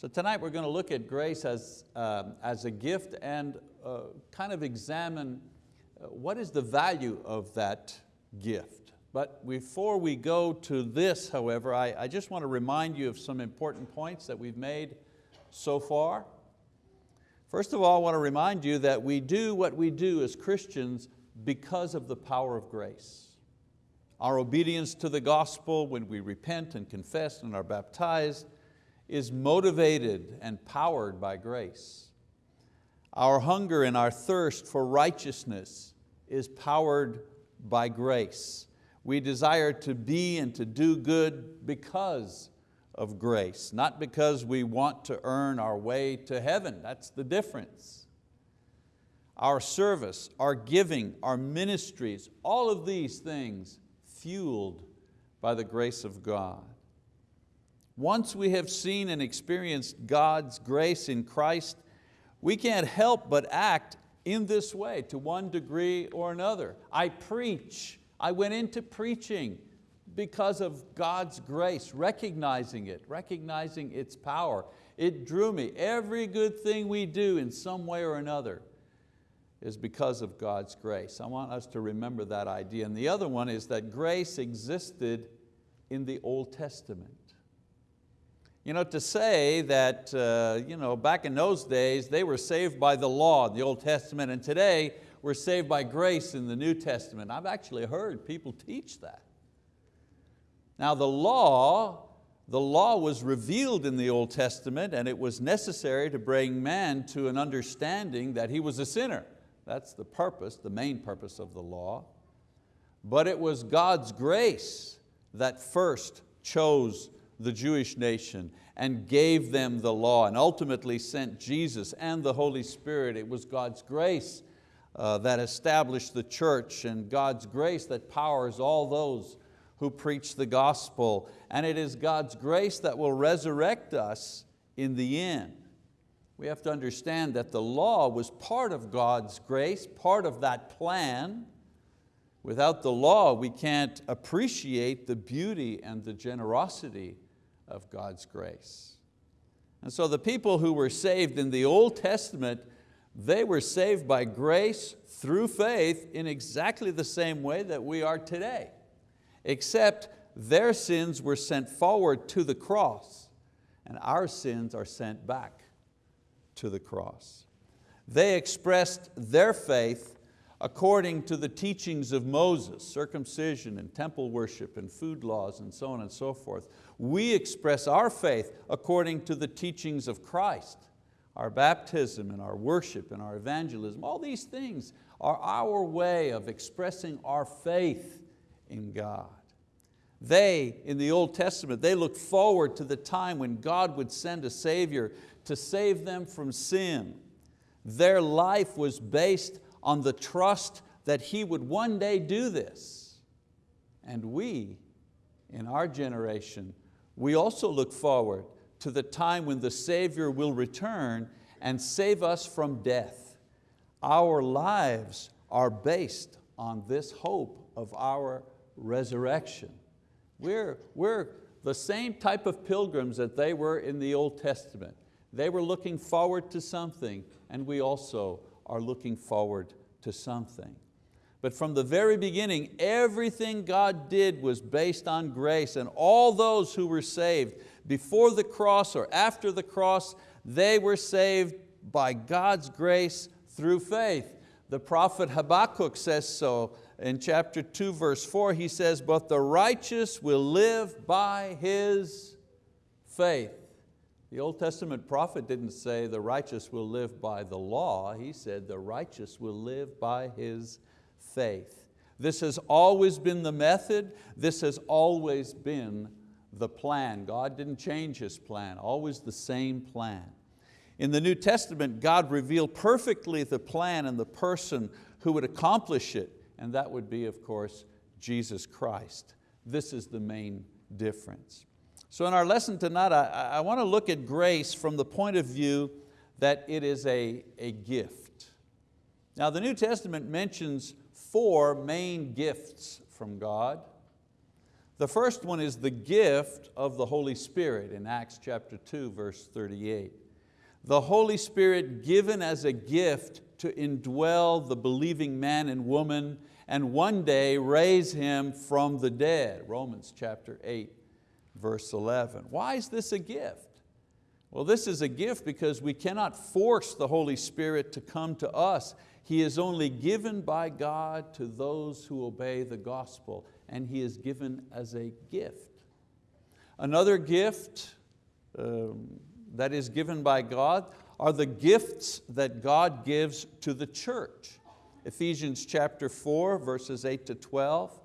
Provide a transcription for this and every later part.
So tonight we're going to look at grace as, um, as a gift and uh, kind of examine uh, what is the value of that gift. But before we go to this, however, I, I just want to remind you of some important points that we've made so far. First of all, I want to remind you that we do what we do as Christians because of the power of grace. Our obedience to the gospel when we repent and confess and are baptized is motivated and powered by grace. Our hunger and our thirst for righteousness is powered by grace. We desire to be and to do good because of grace, not because we want to earn our way to heaven. That's the difference. Our service, our giving, our ministries, all of these things fueled by the grace of God. Once we have seen and experienced God's grace in Christ, we can't help but act in this way to one degree or another. I preach, I went into preaching because of God's grace, recognizing it, recognizing its power. It drew me. Every good thing we do in some way or another is because of God's grace. I want us to remember that idea. And the other one is that grace existed in the Old Testament. You know, to say that uh, you know, back in those days they were saved by the law in the Old Testament and today we're saved by grace in the New Testament. I've actually heard people teach that. Now the law, the law was revealed in the Old Testament and it was necessary to bring man to an understanding that he was a sinner. That's the purpose, the main purpose of the law. But it was God's grace that first chose the Jewish nation and gave them the law and ultimately sent Jesus and the Holy Spirit. It was God's grace uh, that established the church and God's grace that powers all those who preach the gospel. And it is God's grace that will resurrect us in the end. We have to understand that the law was part of God's grace, part of that plan, Without the law, we can't appreciate the beauty and the generosity of God's grace. And so the people who were saved in the Old Testament, they were saved by grace through faith in exactly the same way that we are today, except their sins were sent forward to the cross and our sins are sent back to the cross. They expressed their faith according to the teachings of Moses, circumcision and temple worship and food laws and so on and so forth. We express our faith according to the teachings of Christ. Our baptism and our worship and our evangelism, all these things are our way of expressing our faith in God. They, in the Old Testament, they looked forward to the time when God would send a Savior to save them from sin. Their life was based on the trust that He would one day do this. And we, in our generation, we also look forward to the time when the Savior will return and save us from death. Our lives are based on this hope of our resurrection. We're, we're the same type of pilgrims that they were in the Old Testament. They were looking forward to something and we also are looking forward to something. But from the very beginning, everything God did was based on grace and all those who were saved before the cross or after the cross, they were saved by God's grace through faith. The prophet Habakkuk says so in chapter two, verse four, he says, but the righteous will live by his faith. The Old Testament prophet didn't say the righteous will live by the law, he said the righteous will live by his faith. This has always been the method, this has always been the plan. God didn't change His plan, always the same plan. In the New Testament, God revealed perfectly the plan and the person who would accomplish it, and that would be, of course, Jesus Christ. This is the main difference. So in our lesson tonight, I, I want to look at grace from the point of view that it is a, a gift. Now the New Testament mentions four main gifts from God. The first one is the gift of the Holy Spirit in Acts chapter 2, verse 38. The Holy Spirit given as a gift to indwell the believing man and woman and one day raise him from the dead, Romans chapter 8, verse 11. Why is this a gift? Well, this is a gift because we cannot force the Holy Spirit to come to us. He is only given by God to those who obey the gospel, and He is given as a gift. Another gift um, that is given by God are the gifts that God gives to the church. Ephesians chapter 4, verses 8 to 12.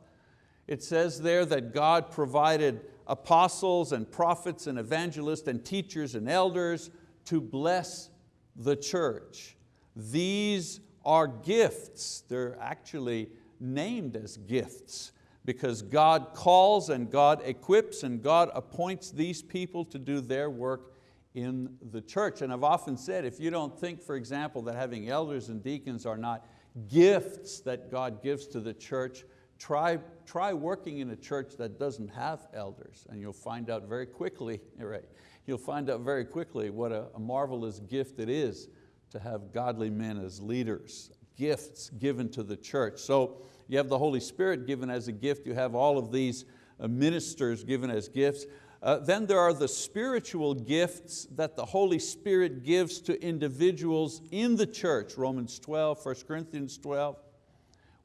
It says there that God provided apostles and prophets and evangelists and teachers and elders to bless the church. These are gifts. They're actually named as gifts because God calls and God equips and God appoints these people to do their work in the church. And I've often said, if you don't think, for example, that having elders and deacons are not gifts that God gives to the church, try, try working in a church that doesn't have elders and you'll find out very quickly, right, you'll find out very quickly what a, a marvelous gift it is to have godly men as leaders, gifts given to the church. So you have the Holy Spirit given as a gift, you have all of these uh, ministers given as gifts. Uh, then there are the spiritual gifts that the Holy Spirit gives to individuals in the church, Romans 12, 1 Corinthians 12.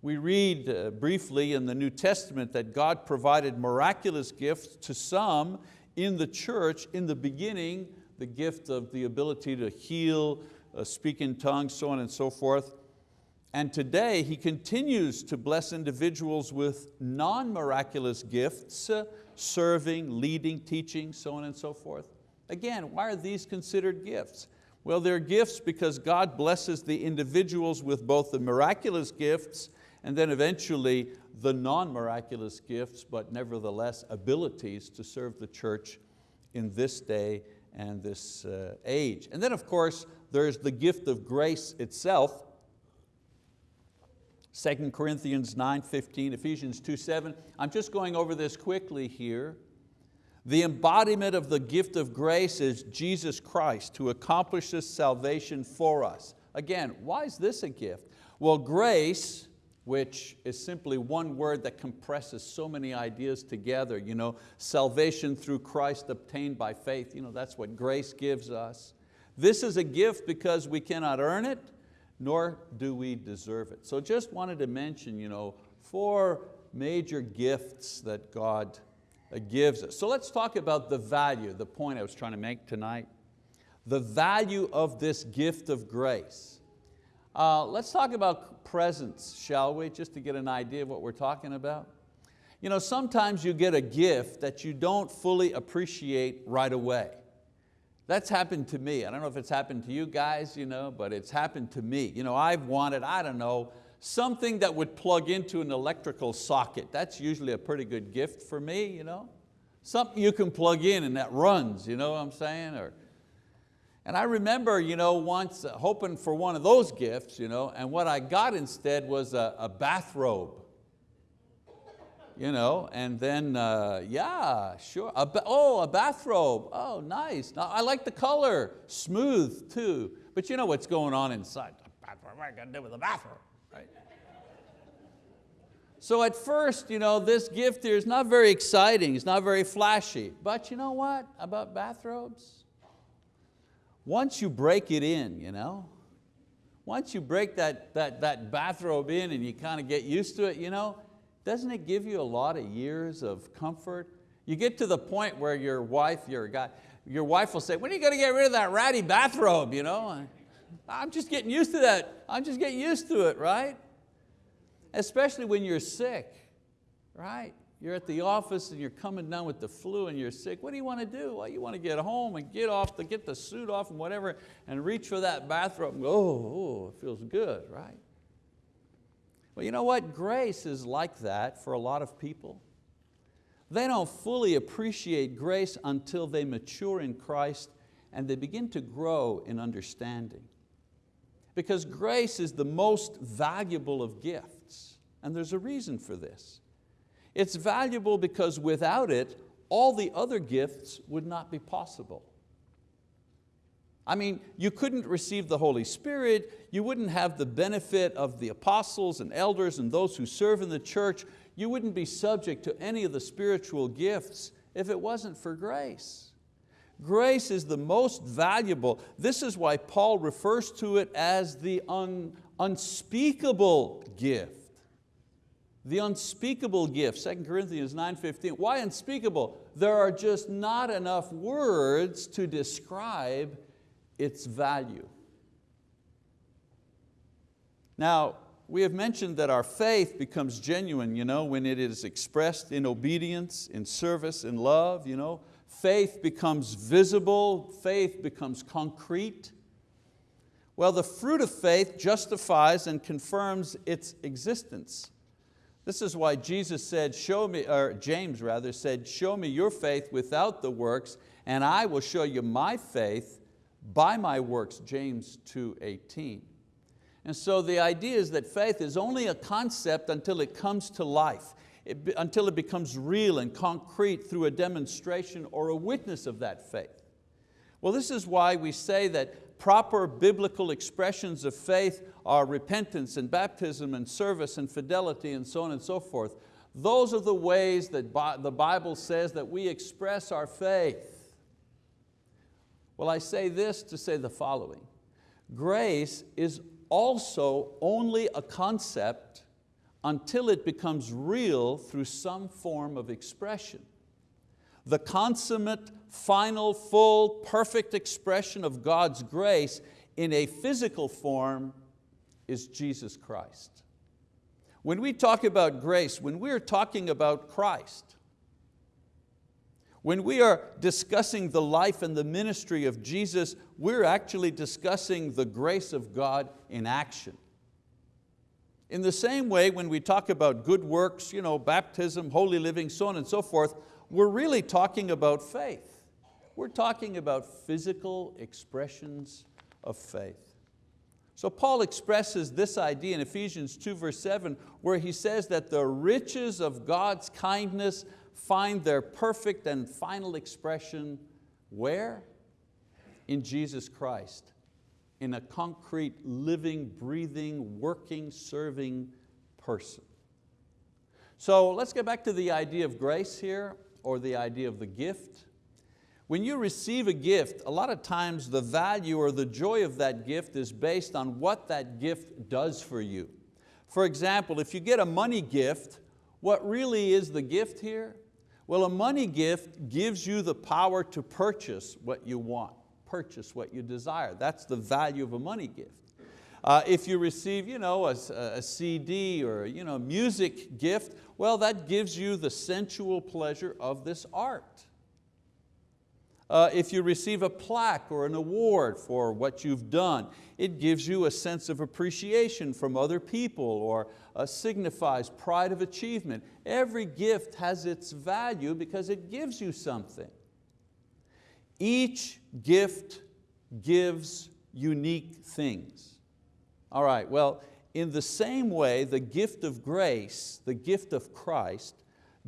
We read uh, briefly in the New Testament that God provided miraculous gifts to some in the church in the beginning, the gift of the ability to heal, uh, speak in tongues, so on and so forth. And today He continues to bless individuals with non-miraculous gifts, uh, serving, leading, teaching, so on and so forth. Again, why are these considered gifts? Well, they're gifts because God blesses the individuals with both the miraculous gifts and then eventually the non-miraculous gifts, but nevertheless abilities to serve the church in this day and this uh, age. And then of course, there's the gift of grace itself, 2 Corinthians 9, 15, Ephesians 2, 7. I'm just going over this quickly here. The embodiment of the gift of grace is Jesus Christ who accomplishes salvation for us. Again, why is this a gift? Well, grace, which is simply one word that compresses so many ideas together, you know, salvation through Christ obtained by faith, you know, that's what grace gives us. This is a gift because we cannot earn it, nor do we deserve it. So just wanted to mention you know, four major gifts that God uh, gives us. So let's talk about the value, the point I was trying to make tonight. The value of this gift of grace. Uh, let's talk about presents, shall we, just to get an idea of what we're talking about. You know, sometimes you get a gift that you don't fully appreciate right away. That's happened to me. I don't know if it's happened to you guys, you know, but it's happened to me. You know, I've wanted, I don't know, something that would plug into an electrical socket. That's usually a pretty good gift for me. You know? Something you can plug in and that runs, you know what I'm saying? Or, and I remember you know, once uh, hoping for one of those gifts, you know, and what I got instead was a, a bathrobe you know, and then, uh, yeah, sure. A oh, a bathrobe, oh, nice. Now, I like the color, smooth too. But you know what's going on inside. What am I going to do with a bathrobe, right? So at first, you know, this gift here is not very exciting, it's not very flashy. But you know what about bathrobes? Once you break it in, you know, once you break that, that, that bathrobe in and you kind of get used to it, you know, doesn't it give you a lot of years of comfort? You get to the point where your wife, your, guy, your wife will say, when are you going to get rid of that ratty bathrobe? You know? I'm just getting used to that. I'm just getting used to it, right? Especially when you're sick, right? You're at the office and you're coming down with the flu and you're sick. What do you want to do? Well, you want to get home and get off, the, get the suit off and whatever and reach for that bathrobe and go, oh, oh, it feels good, right? Well, you know what? Grace is like that for a lot of people. They don't fully appreciate grace until they mature in Christ and they begin to grow in understanding. Because grace is the most valuable of gifts, and there's a reason for this. It's valuable because without it, all the other gifts would not be possible. I mean, you couldn't receive the Holy Spirit, you wouldn't have the benefit of the apostles and elders and those who serve in the church, you wouldn't be subject to any of the spiritual gifts if it wasn't for grace. Grace is the most valuable. This is why Paul refers to it as the un, unspeakable gift. The unspeakable gift, 2 Corinthians 9.15. Why unspeakable? There are just not enough words to describe its value. Now, we have mentioned that our faith becomes genuine you know, when it is expressed in obedience, in service, in love. You know. Faith becomes visible, faith becomes concrete. Well, the fruit of faith justifies and confirms its existence. This is why Jesus said, show me, or James rather said, show me your faith without the works and I will show you my faith by my works, James 2.18. And so the idea is that faith is only a concept until it comes to life, it, until it becomes real and concrete through a demonstration or a witness of that faith. Well, this is why we say that proper biblical expressions of faith are repentance and baptism and service and fidelity and so on and so forth. Those are the ways that the Bible says that we express our faith. Well, I say this to say the following. Grace is also only a concept until it becomes real through some form of expression. The consummate, final, full, perfect expression of God's grace in a physical form is Jesus Christ. When we talk about grace, when we're talking about Christ, when we are discussing the life and the ministry of Jesus, we're actually discussing the grace of God in action. In the same way, when we talk about good works, you know, baptism, holy living, so on and so forth, we're really talking about faith. We're talking about physical expressions of faith. So Paul expresses this idea in Ephesians 2 verse 7 where he says that the riches of God's kindness find their perfect and final expression where? In Jesus Christ, in a concrete, living, breathing, working, serving person. So let's get back to the idea of grace here, or the idea of the gift. When you receive a gift, a lot of times the value or the joy of that gift is based on what that gift does for you. For example, if you get a money gift, what really is the gift here? Well, a money gift gives you the power to purchase what you want, purchase what you desire. That's the value of a money gift. Uh, if you receive you know, a, a CD or you know, music gift, well, that gives you the sensual pleasure of this art. Uh, if you receive a plaque or an award for what you've done, it gives you a sense of appreciation from other people or uh, signifies pride of achievement. Every gift has its value because it gives you something. Each gift gives unique things. All right, well, in the same way, the gift of grace, the gift of Christ,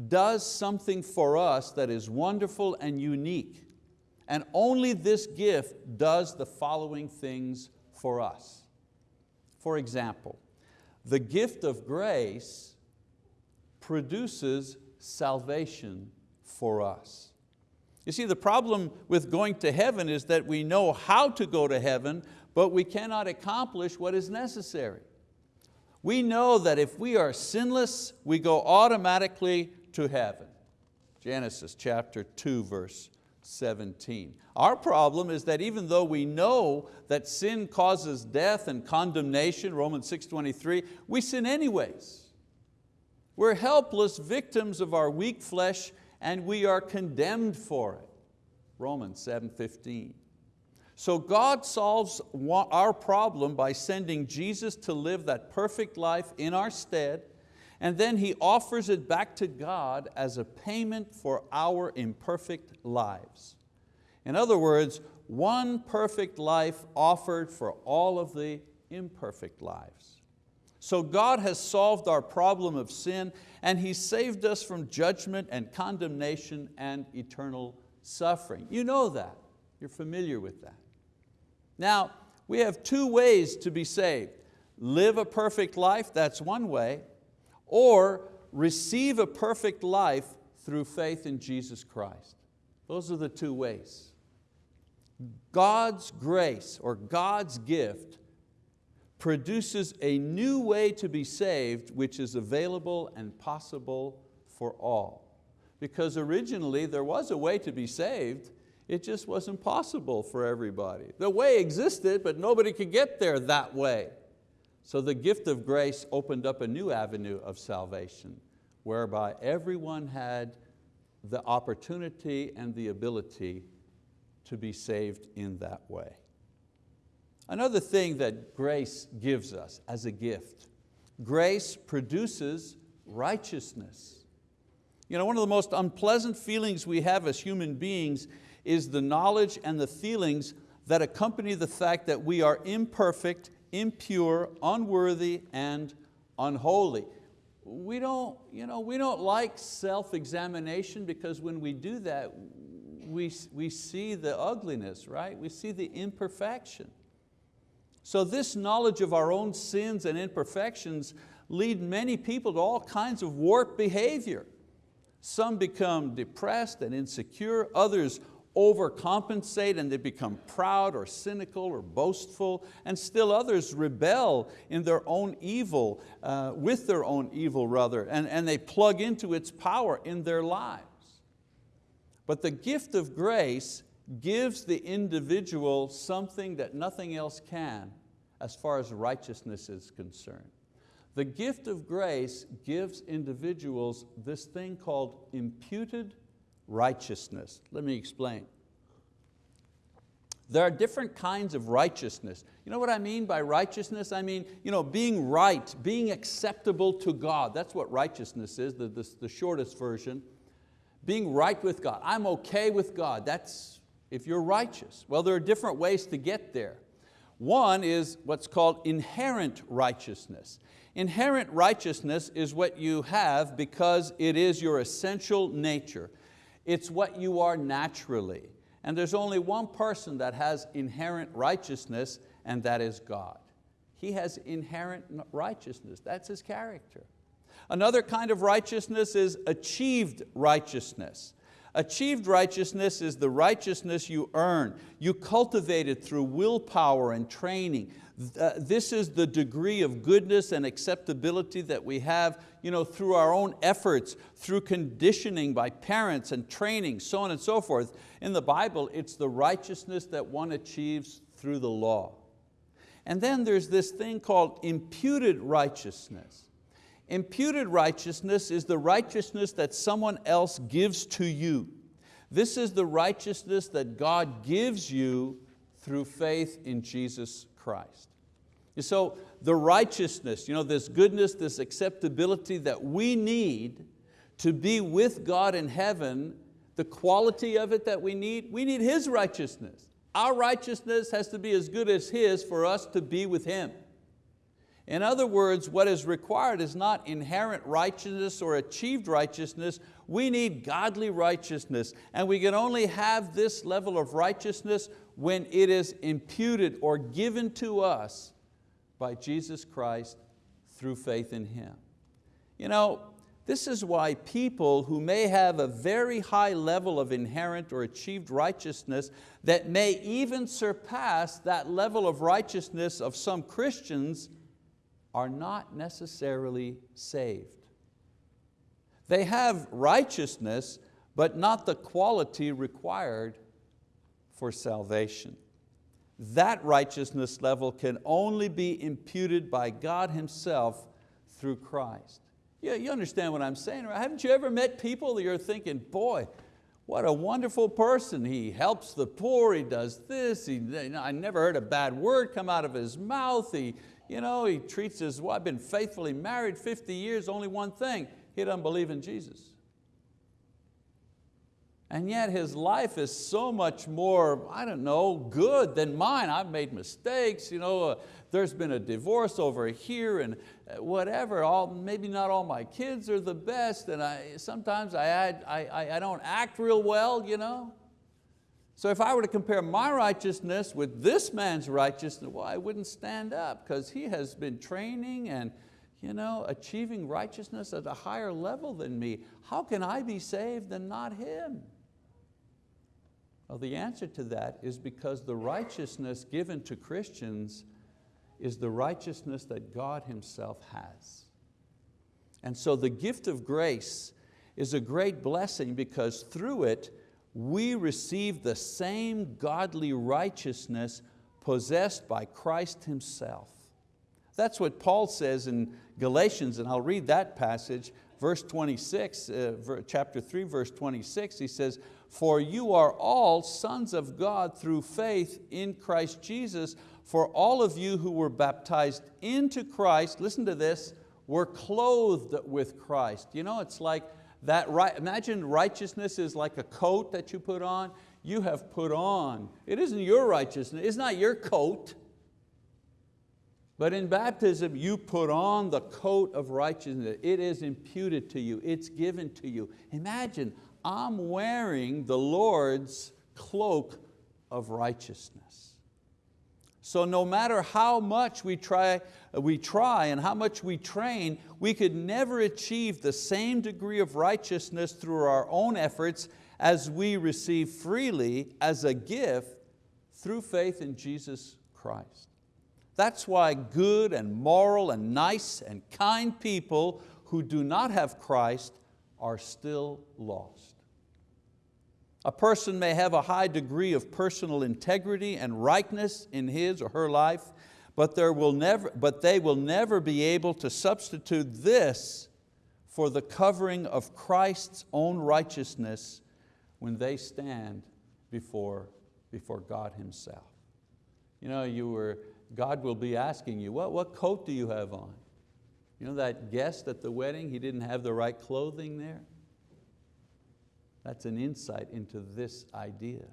does something for us that is wonderful and unique. And only this gift does the following things for us. For example, the gift of grace produces salvation for us. You see, the problem with going to heaven is that we know how to go to heaven, but we cannot accomplish what is necessary. We know that if we are sinless, we go automatically to heaven. Genesis chapter 2, verse 17. Our problem is that even though we know that sin causes death and condemnation, Romans 6.23, we sin anyways. We're helpless victims of our weak flesh and we are condemned for it, Romans 7.15. So God solves our problem by sending Jesus to live that perfect life in our stead and then He offers it back to God as a payment for our imperfect lives. In other words, one perfect life offered for all of the imperfect lives. So God has solved our problem of sin and He saved us from judgment and condemnation and eternal suffering. You know that, you're familiar with that. Now, we have two ways to be saved. Live a perfect life, that's one way, or receive a perfect life through faith in Jesus Christ. Those are the two ways. God's grace or God's gift produces a new way to be saved which is available and possible for all. Because originally there was a way to be saved, it just wasn't possible for everybody. The way existed, but nobody could get there that way. So the gift of grace opened up a new avenue of salvation whereby everyone had the opportunity and the ability to be saved in that way. Another thing that grace gives us as a gift, grace produces righteousness. You know, one of the most unpleasant feelings we have as human beings is the knowledge and the feelings that accompany the fact that we are imperfect, impure, unworthy, and unholy. We don't, you know, we don't like self-examination because when we do that, we, we see the ugliness, right? We see the imperfection. So this knowledge of our own sins and imperfections lead many people to all kinds of warped behavior. Some become depressed and insecure, others overcompensate and they become proud or cynical or boastful, and still others rebel in their own evil, uh, with their own evil rather, and, and they plug into its power in their lives. But the gift of grace gives the individual something that nothing else can as far as righteousness is concerned. The gift of grace gives individuals this thing called imputed righteousness. Let me explain. There are different kinds of righteousness. You know what I mean by righteousness? I mean you know, being right, being acceptable to God. That's what righteousness is, the, the, the shortest version. Being right with God. I'm okay with God. That's if you're righteous. Well, there are different ways to get there. One is what's called inherent righteousness. Inherent righteousness is what you have because it is your essential nature. It's what you are naturally. And there's only one person that has inherent righteousness and that is God. He has inherent righteousness, that's His character. Another kind of righteousness is achieved righteousness. Achieved righteousness is the righteousness you earn. You cultivate it through willpower and training. Uh, this is the degree of goodness and acceptability that we have you know, through our own efforts, through conditioning by parents and training, so on and so forth. In the Bible, it's the righteousness that one achieves through the law. And then there's this thing called imputed righteousness. Imputed righteousness is the righteousness that someone else gives to you. This is the righteousness that God gives you through faith in Jesus Christ. So the righteousness, you know, this goodness, this acceptability that we need to be with God in heaven, the quality of it that we need, we need His righteousness. Our righteousness has to be as good as His for us to be with Him. In other words, what is required is not inherent righteousness or achieved righteousness, we need godly righteousness. And we can only have this level of righteousness when it is imputed or given to us by Jesus Christ through faith in Him. You know, this is why people who may have a very high level of inherent or achieved righteousness that may even surpass that level of righteousness of some Christians are not necessarily saved. They have righteousness, but not the quality required for salvation. That righteousness level can only be imputed by God Himself through Christ. Yeah, you understand what I'm saying, right? Haven't you ever met people that you're thinking, boy, what a wonderful person. He helps the poor, he does this, he, I never heard a bad word come out of his mouth. He, you know, he treats his wife, been faithfully married 50 years, only one thing, he doesn't believe in Jesus. And yet his life is so much more, I don't know, good than mine. I've made mistakes, you know, uh, there's been a divorce over here and uh, whatever, all, maybe not all my kids are the best and I, sometimes I, I, I don't act real well. You know? So if I were to compare my righteousness with this man's righteousness, well, I wouldn't stand up because he has been training and you know, achieving righteousness at a higher level than me. How can I be saved and not him? Well, the answer to that is because the righteousness given to Christians is the righteousness that God Himself has. And so the gift of grace is a great blessing because through it, we receive the same godly righteousness possessed by Christ Himself. That's what Paul says in Galatians, and I'll read that passage, verse 26, uh, chapter 3, verse 26, he says, for you are all sons of God through faith in Christ Jesus, for all of you who were baptized into Christ, listen to this, were clothed with Christ. You know, it's like that, right, imagine righteousness is like a coat that you put on. You have put on, it isn't your righteousness, it's not your coat. But in baptism, you put on the coat of righteousness. It is imputed to you, it's given to you. Imagine, I'm wearing the Lord's cloak of righteousness. So no matter how much we try, we try and how much we train, we could never achieve the same degree of righteousness through our own efforts as we receive freely as a gift through faith in Jesus Christ. That's why good and moral and nice and kind people who do not have Christ are still lost. A person may have a high degree of personal integrity and rightness in his or her life, but, there will never, but they will never be able to substitute this for the covering of Christ's own righteousness when they stand before, before God Himself. You know, you were, God will be asking you, what, what coat do you have on? You know that guest at the wedding, he didn't have the right clothing there? That's an insight into this idea.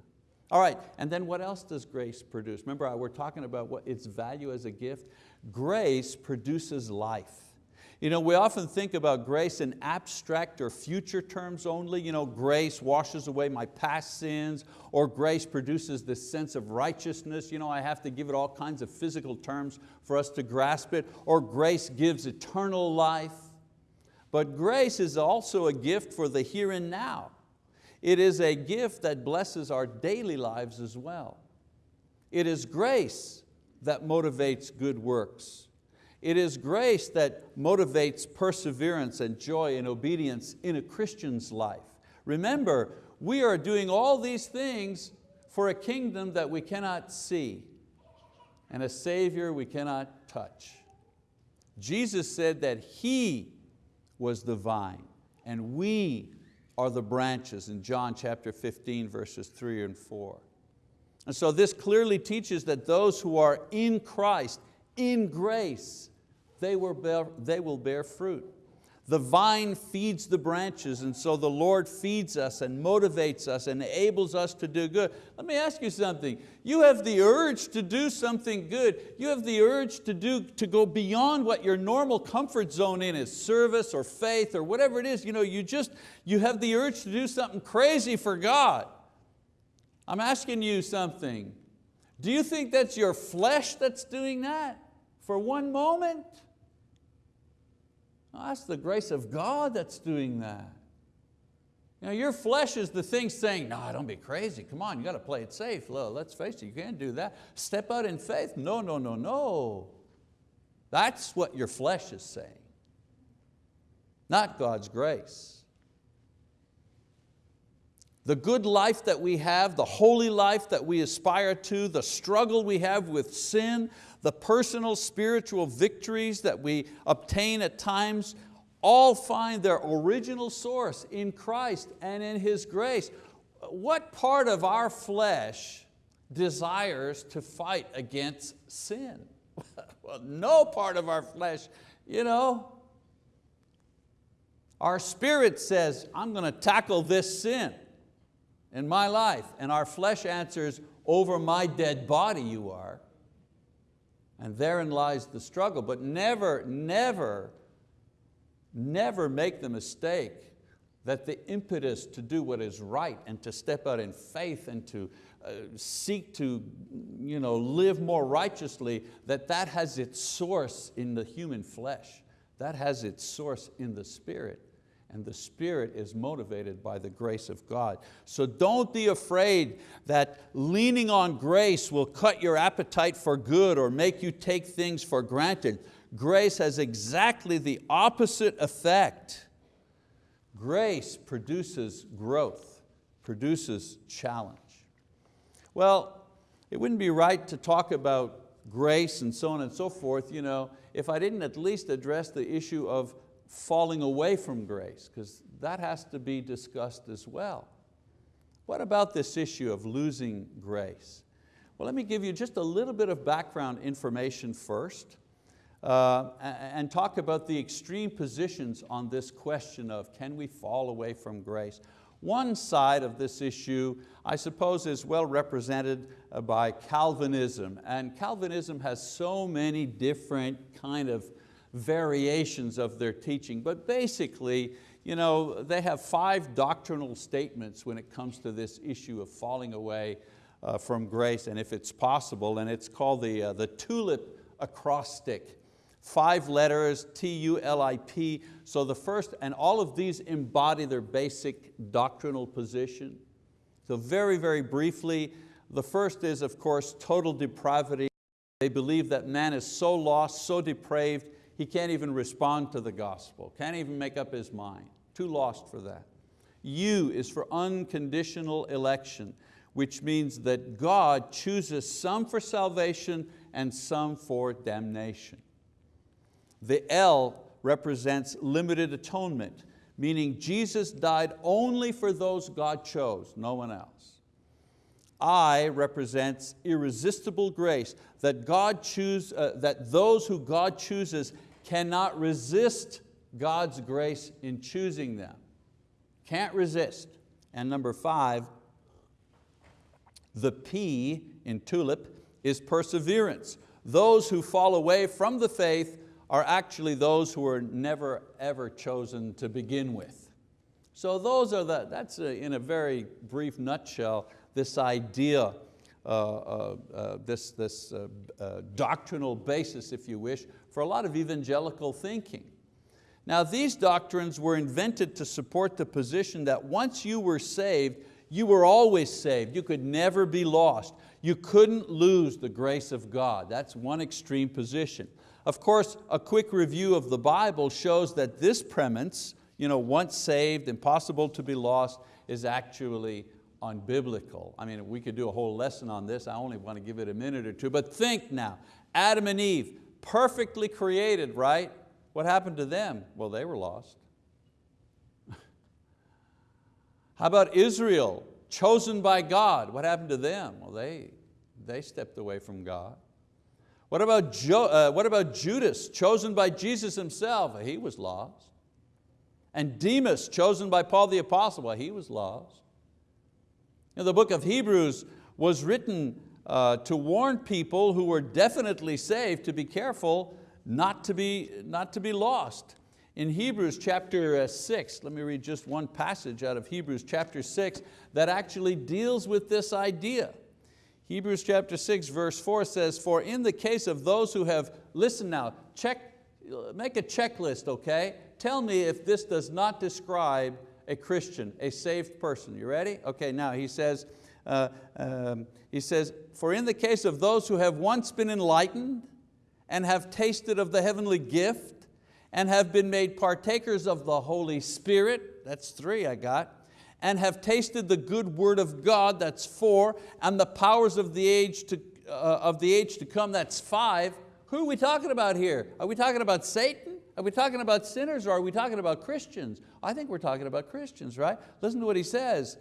All right, and then what else does grace produce? Remember, we're talking about what its value as a gift. Grace produces life. You know, we often think about grace in abstract or future terms only. You know, grace washes away my past sins, or grace produces this sense of righteousness. You know, I have to give it all kinds of physical terms for us to grasp it, or grace gives eternal life. But grace is also a gift for the here and now. It is a gift that blesses our daily lives as well. It is grace that motivates good works. It is grace that motivates perseverance and joy and obedience in a Christian's life. Remember, we are doing all these things for a kingdom that we cannot see and a Savior we cannot touch. Jesus said that He was the vine and we are the branches in John chapter 15 verses three and four. And so this clearly teaches that those who are in Christ, in grace, they will bear, they will bear fruit. The vine feeds the branches and so the Lord feeds us and motivates us and enables us to do good. Let me ask you something. You have the urge to do something good. You have the urge to, do, to go beyond what your normal comfort zone in is, service or faith or whatever it is. You, know, you, just, you have the urge to do something crazy for God. I'm asking you something. Do you think that's your flesh that's doing that for one moment? That's the grace of God that's doing that. Know, your flesh is the thing saying, no, don't be crazy. Come on, you got to play it safe. Well, let's face it, you can't do that. Step out in faith. No, no, no, no. That's what your flesh is saying, not God's grace. The good life that we have, the holy life that we aspire to, the struggle we have with sin, the personal spiritual victories that we obtain at times, all find their original source in Christ and in His grace. What part of our flesh desires to fight against sin? well, no part of our flesh, you know. Our spirit says, I'm going to tackle this sin. in my life. And our flesh answers, over my dead body you are. And therein lies the struggle. But never, never, never make the mistake that the impetus to do what is right and to step out in faith and to uh, seek to you know, live more righteously, that that has its source in the human flesh. That has its source in the spirit and the spirit is motivated by the grace of God. So don't be afraid that leaning on grace will cut your appetite for good or make you take things for granted. Grace has exactly the opposite effect. Grace produces growth, produces challenge. Well, it wouldn't be right to talk about grace and so on and so forth you know, if I didn't at least address the issue of falling away from grace, because that has to be discussed as well. What about this issue of losing grace? Well, let me give you just a little bit of background information first uh, and talk about the extreme positions on this question of can we fall away from grace. One side of this issue, I suppose, is well represented uh, by Calvinism. And Calvinism has so many different kind of variations of their teaching, but basically, you know, they have five doctrinal statements when it comes to this issue of falling away uh, from grace and if it's possible, and it's called the, uh, the tulip acrostic. Five letters, T-U-L-I-P. So the first, and all of these embody their basic doctrinal position. So very, very briefly, the first is, of course, total depravity. They believe that man is so lost, so depraved, he can't even respond to the gospel, can't even make up his mind, too lost for that. U is for unconditional election, which means that God chooses some for salvation and some for damnation. The L represents limited atonement, meaning Jesus died only for those God chose, no one else. I represents irresistible grace, that, God choose, uh, that those who God chooses cannot resist God's grace in choosing them. Can't resist. And number five, the P in tulip is perseverance. Those who fall away from the faith are actually those who were never ever chosen to begin with. So those are the, that's a, in a very brief nutshell, this idea Uh, uh, uh, this, this doctrinal basis, if you wish, for a lot of evangelical thinking. Now these doctrines were invented to support the position that once you were saved, you were always saved. You could never be lost. You couldn't lose the grace of God. That's one extreme position. Of course, a quick review of the Bible shows that this premise, you know, once saved, impossible to be lost, is actually unbiblical. I mean, we could do a whole lesson on this. I only want to give it a minute or two, but think now, Adam and Eve, perfectly created, right? What happened to them? Well, they were lost. How about Israel, chosen by God? What happened to them? Well, they, they stepped away from God. What about, jo uh, what about Judas, chosen by Jesus himself? He was lost. And Demas, chosen by Paul the apostle, well, he was lost the book of Hebrews was written uh, to warn people who were definitely saved to be careful not to be, not to be lost. In Hebrews chapter uh, six, let me read just one passage out of Hebrews chapter six that actually deals with this idea. Hebrews chapter six verse four says, for in the case of those who have, listen now, check, make a checklist, okay? Tell me if this does not describe a Christian, a saved person. You ready? Okay, now he says, uh, um, he says, for in the case of those who have once been enlightened and have tasted of the heavenly gift and have been made partakers of the Holy Spirit, that's three I got, and have tasted the good word of God, that's four, and the powers of the age to, uh, of the age to come, that's five. Who are we talking about here? Are we talking about Satan? Are we talking about sinners or are we talking about Christians? I think we're talking about Christians, right? Listen to what he says.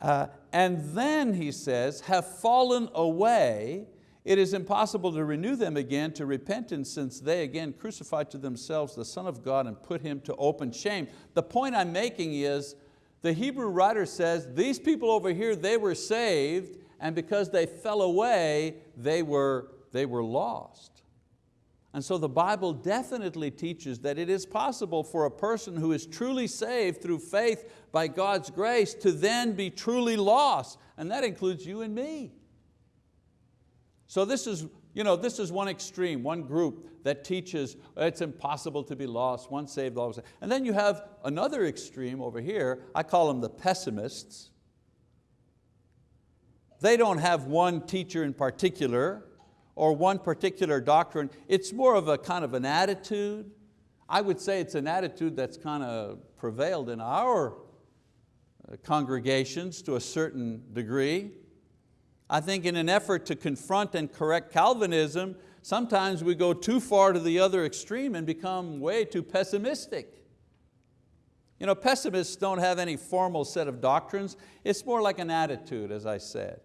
Uh, and then he says, have fallen away, it is impossible to renew them again to repentance since they again crucified to themselves the Son of God and put Him to open shame. The point I'm making is The Hebrew writer says, these people over here, they were saved, and because they fell away, they were, they were lost. And so the Bible definitely teaches that it is possible for a person who is truly saved through faith by God's grace to then be truly lost, and that includes you and me. So this is, you know, this is one extreme, one group that teaches it's impossible to be lost, once saved, always saved. And then you have another extreme over here, I call them the pessimists. They don't have one teacher in particular or one particular doctrine. It's more of a kind of an attitude. I would say it's an attitude that's kind of prevailed in our uh, congregations to a certain degree. I think in an effort to confront and correct Calvinism, sometimes we go too far to the other extreme and become way too pessimistic. You know, pessimists don't have any formal set of doctrines. It's more like an attitude, as I said.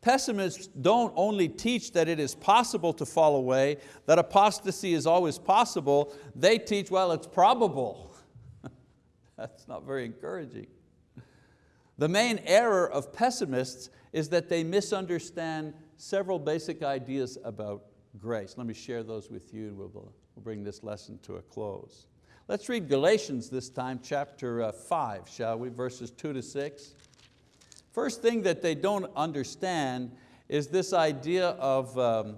Pessimists don't only teach that it is possible to fall away, that apostasy is always possible, they teach, well, it's probable. That's not very encouraging. The main error of pessimists is that they misunderstand several basic ideas about grace. Let me share those with you and we'll, we'll bring this lesson to a close. Let's read Galatians this time, chapter uh, five, shall we, verses two to six. First thing that they don't understand is this idea of um,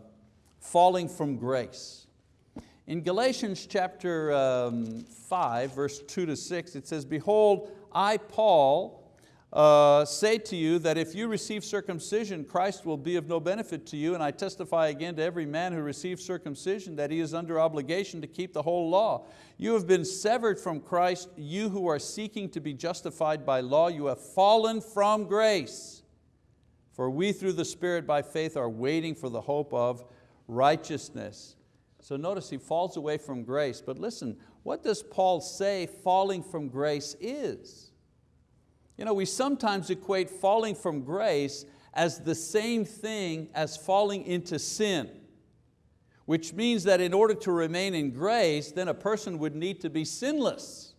falling from grace. In Galatians chapter um, 5, verse 2 to 6, it says, Behold, I, Paul, uh, say to you that if you receive circumcision, Christ will be of no benefit to you, and I testify again to every man who receives circumcision that he is under obligation to keep the whole law. You have been severed from Christ, you who are seeking to be justified by law, you have fallen from grace. For we through the Spirit by faith are waiting for the hope of righteousness. So notice he falls away from grace, but listen, what does Paul say falling from grace is? You know, we sometimes equate falling from grace as the same thing as falling into sin, which means that in order to remain in grace, then a person would need to be sinless.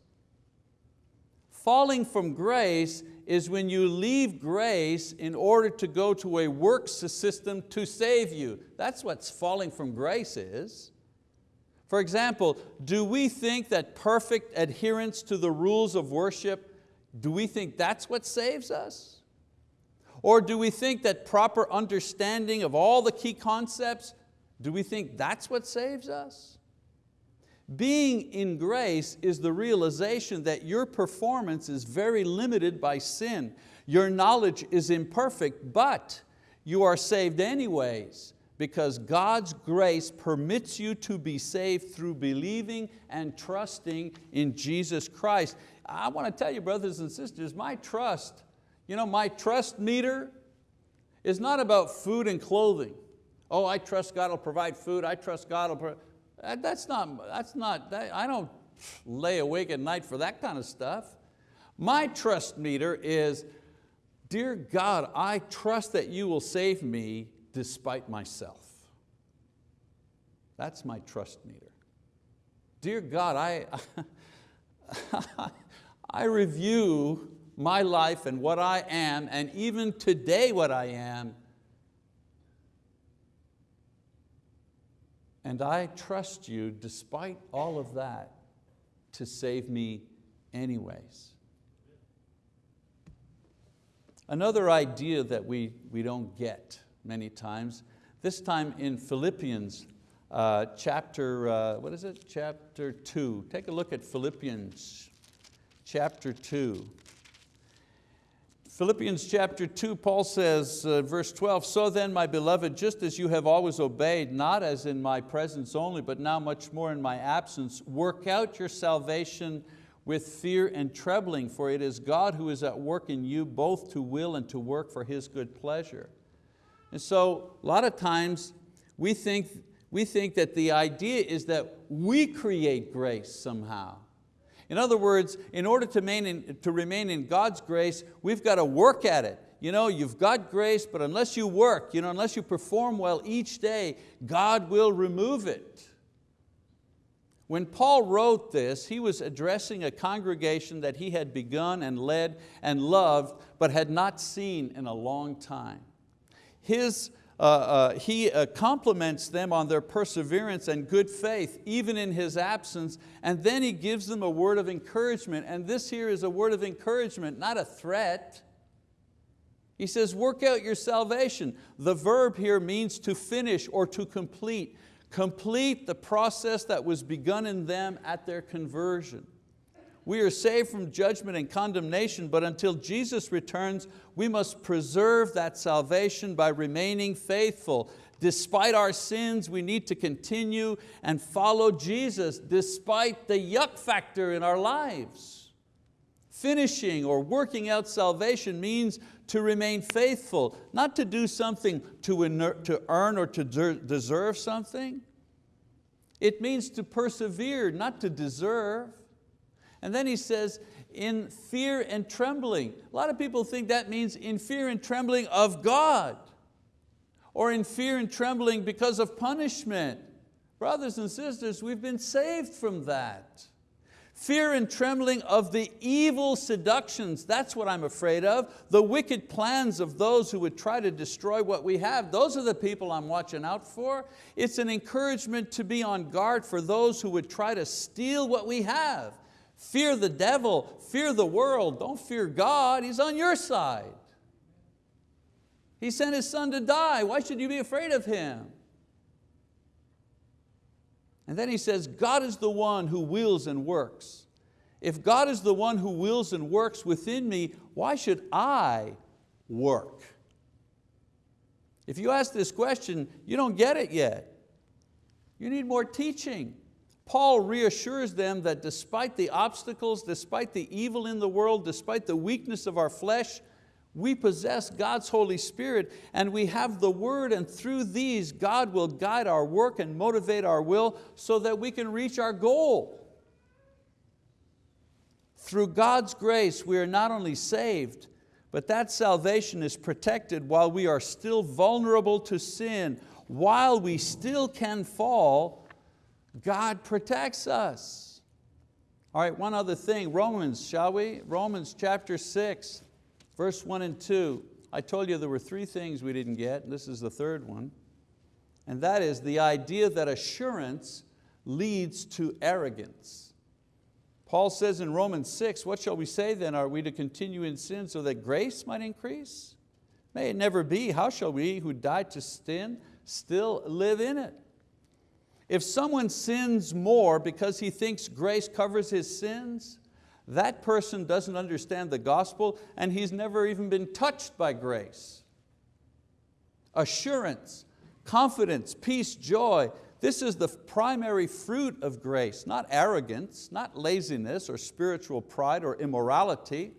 Falling from grace is when you leave grace in order to go to a works system to save you. That's what falling from grace is. For example, do we think that perfect adherence to the rules of worship do we think that's what saves us? Or do we think that proper understanding of all the key concepts, do we think that's what saves us? Being in grace is the realization that your performance is very limited by sin. Your knowledge is imperfect, but you are saved anyways because God's grace permits you to be saved through believing and trusting in Jesus Christ. I want to tell you, brothers and sisters, my trust, you know, my trust meter is not about food and clothing. Oh, I trust God will provide food, I trust God will provide. That's not, that's not that, I don't lay awake at night for that kind of stuff. My trust meter is, dear God, I trust that you will save me despite myself. That's my trust meter. Dear God, I, I review my life and what I am, and even today what I am, and I trust you despite all of that to save me anyways. Another idea that we, we don't get many times. This time in Philippians uh, chapter, uh, what is it? Chapter two. Take a look at Philippians chapter two. Philippians chapter 2, Paul says, uh, verse 12, So then, my beloved, just as you have always obeyed, not as in my presence only, but now much more in my absence, work out your salvation with fear and trembling, for it is God who is at work in you, both to will and to work for His good pleasure. And so a lot of times we think, we think that the idea is that we create grace somehow. In other words, in order to remain, in, to remain in God's grace, we've got to work at it. You know, you've got grace, but unless you work, you know, unless you perform well each day, God will remove it. When Paul wrote this, he was addressing a congregation that he had begun and led and loved, but had not seen in a long time. His, uh, uh, he uh, compliments them on their perseverance and good faith, even in his absence, and then he gives them a word of encouragement, and this here is a word of encouragement, not a threat. He says, work out your salvation. The verb here means to finish or to complete complete the process that was begun in them at their conversion. We are saved from judgment and condemnation, but until Jesus returns, we must preserve that salvation by remaining faithful. Despite our sins, we need to continue and follow Jesus despite the yuck factor in our lives. Finishing or working out salvation means to remain faithful, not to do something to, to earn or to deserve something. It means to persevere, not to deserve. And then he says, in fear and trembling. A lot of people think that means in fear and trembling of God or in fear and trembling because of punishment. Brothers and sisters, we've been saved from that. Fear and trembling of the evil seductions, that's what I'm afraid of. The wicked plans of those who would try to destroy what we have, those are the people I'm watching out for. It's an encouragement to be on guard for those who would try to steal what we have. Fear the devil, fear the world, don't fear God, He's on your side. He sent His son to die, why should you be afraid of Him? And then he says, God is the one who wills and works. If God is the one who wills and works within me, why should I work? If you ask this question, you don't get it yet. You need more teaching. Paul reassures them that despite the obstacles, despite the evil in the world, despite the weakness of our flesh, we possess God's Holy Spirit and we have the word and through these God will guide our work and motivate our will so that we can reach our goal. Through God's grace we are not only saved, but that salvation is protected while we are still vulnerable to sin. While we still can fall, God protects us. All right, one other thing, Romans, shall we? Romans chapter six. Verse one and two, I told you there were three things we didn't get, and this is the third one. And that is the idea that assurance leads to arrogance. Paul says in Romans 6, what shall we say then? Are we to continue in sin so that grace might increase? May it never be. How shall we who died to sin still live in it? If someone sins more because he thinks grace covers his sins, that person doesn't understand the gospel and he's never even been touched by grace. Assurance, confidence, peace, joy, this is the primary fruit of grace, not arrogance, not laziness or spiritual pride or immorality.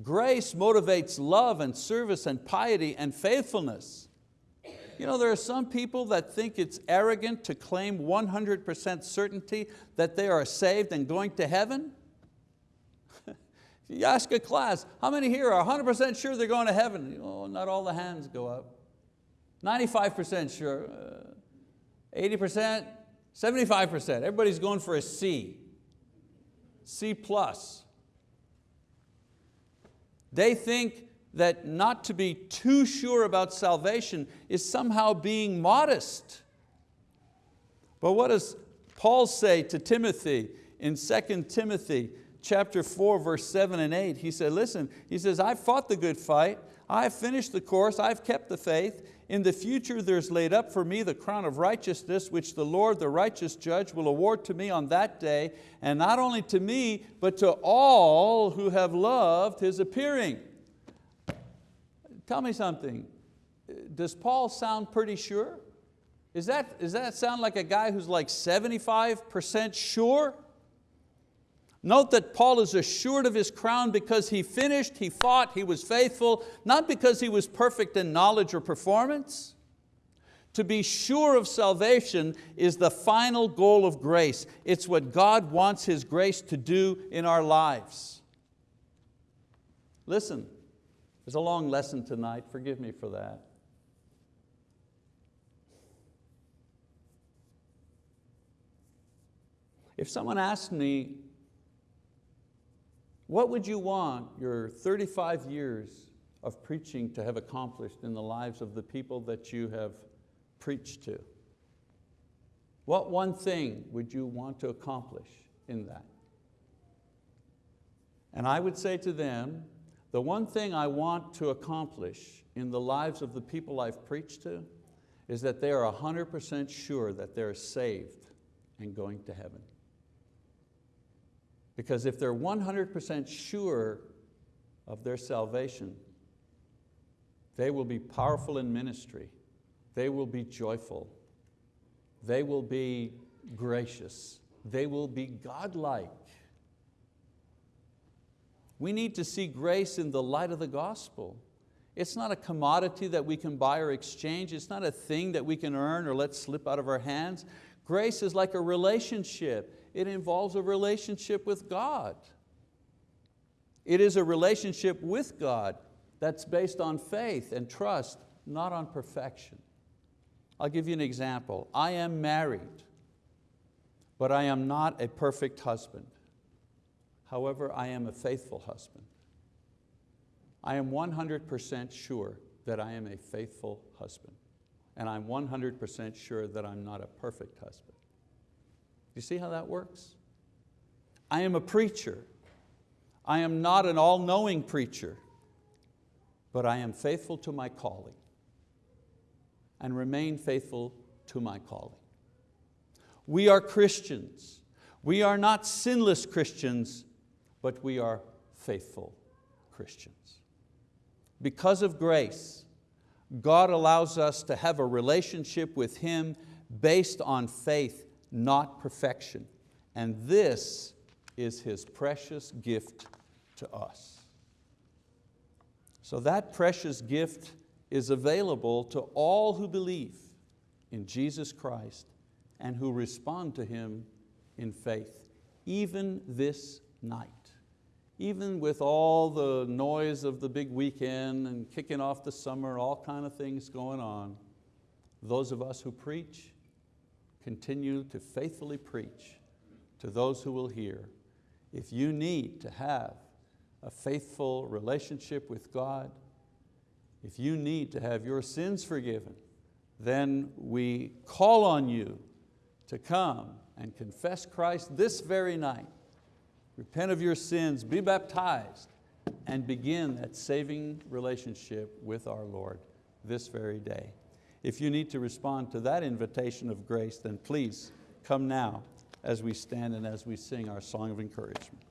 Grace motivates love and service and piety and faithfulness. You know, there are some people that think it's arrogant to claim 100% certainty that they are saved and going to heaven. You ask a class, how many here are 100% sure they're going to heaven? Oh, not all the hands go up. 95% sure, 80%, uh, 75%. Everybody's going for a C, C plus. They think that not to be too sure about salvation is somehow being modest. But what does Paul say to Timothy in 2 Timothy chapter 4, verse 7 and 8, he said, listen, he says, I've fought the good fight, I've finished the course, I've kept the faith. In the future there's laid up for me the crown of righteousness, which the Lord, the righteous judge, will award to me on that day, and not only to me, but to all who have loved His appearing. Tell me something, does Paul sound pretty sure? Is that, does that sound like a guy who's like 75% sure? Note that Paul is assured of his crown because he finished, he fought, he was faithful, not because he was perfect in knowledge or performance. To be sure of salvation is the final goal of grace. It's what God wants His grace to do in our lives. Listen, there's a long lesson tonight, forgive me for that. If someone asked me, what would you want your 35 years of preaching to have accomplished in the lives of the people that you have preached to? What one thing would you want to accomplish in that? And I would say to them, the one thing I want to accomplish in the lives of the people I've preached to is that they are 100% sure that they're saved and going to heaven. Because if they're 100% sure of their salvation, they will be powerful in ministry. They will be joyful. They will be gracious. They will be godlike. We need to see grace in the light of the gospel. It's not a commodity that we can buy or exchange. It's not a thing that we can earn or let slip out of our hands. Grace is like a relationship. It involves a relationship with God. It is a relationship with God that's based on faith and trust, not on perfection. I'll give you an example. I am married, but I am not a perfect husband. However, I am a faithful husband. I am 100% sure that I am a faithful husband. And I'm 100% sure that I'm not a perfect husband. You see how that works? I am a preacher. I am not an all-knowing preacher, but I am faithful to my calling and remain faithful to my calling. We are Christians. We are not sinless Christians, but we are faithful Christians. Because of grace, God allows us to have a relationship with Him based on faith, not perfection. And this is His precious gift to us. So that precious gift is available to all who believe in Jesus Christ and who respond to Him in faith, even this night. Even with all the noise of the big weekend and kicking off the summer, all kind of things going on, those of us who preach continue to faithfully preach to those who will hear. If you need to have a faithful relationship with God, if you need to have your sins forgiven, then we call on you to come and confess Christ this very night repent of your sins, be baptized, and begin that saving relationship with our Lord this very day. If you need to respond to that invitation of grace, then please come now as we stand and as we sing our song of encouragement.